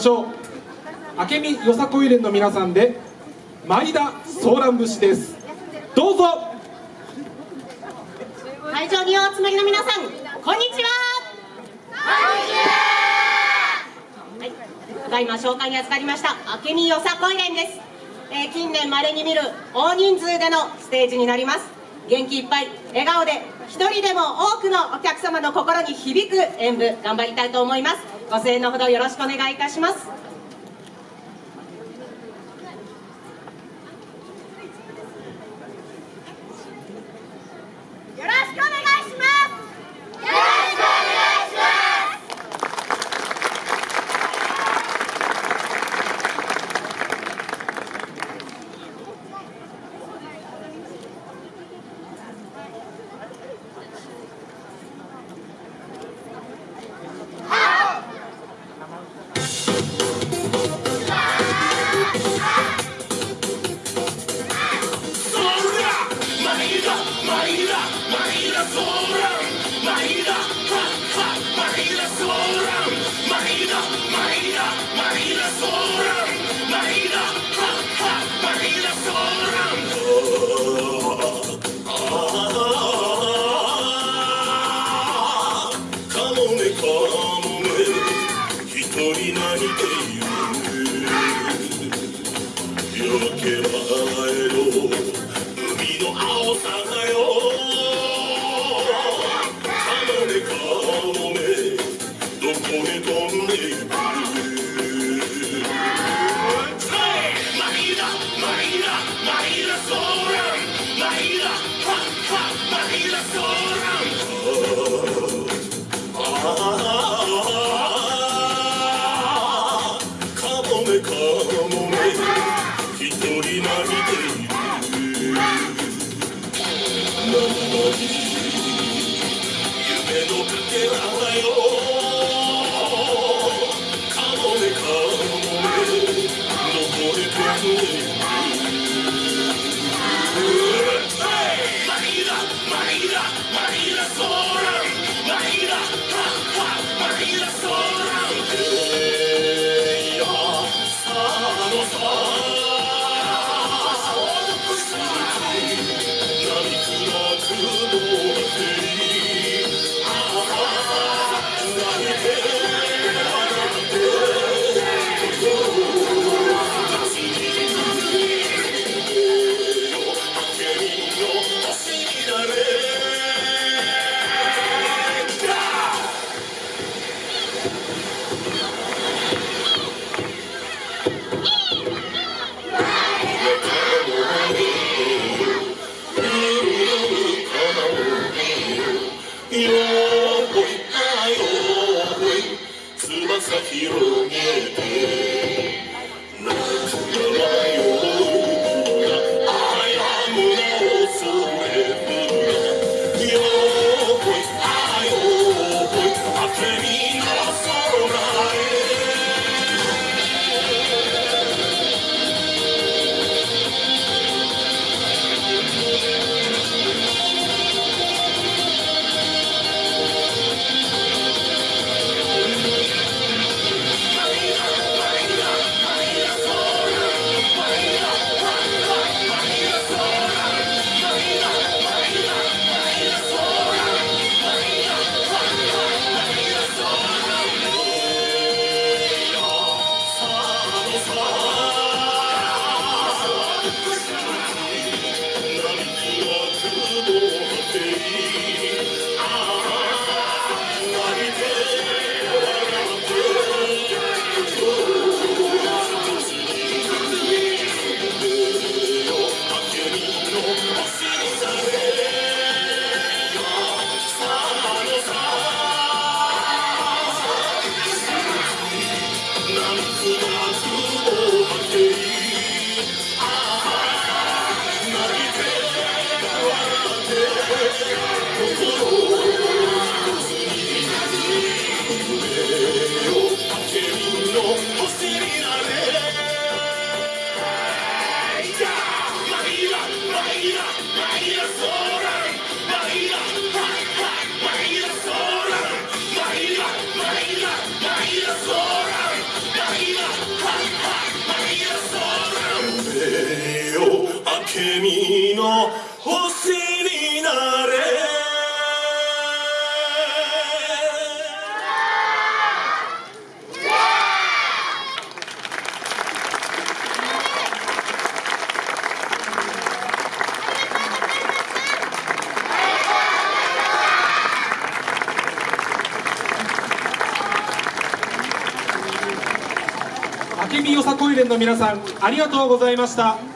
唱明美よさこい連の皆さんで前田ソーラン節です。どうぞ。会場にお集まりの皆さんこんにちはこんにちは。はい。ただいま紹介に預かりました明美よさこい連です、えー、近年まれに見る大人数でのステージになります。元気いっぱい笑顔で一人でも多くのお客様の心に響く演舞頑張りたいと思います。ご声援のほどよろしくお願いいたします。夢のかけらだよ広い愛を翼広げて。明美の星になれ。明美よさこい連の皆さんありがとうございました。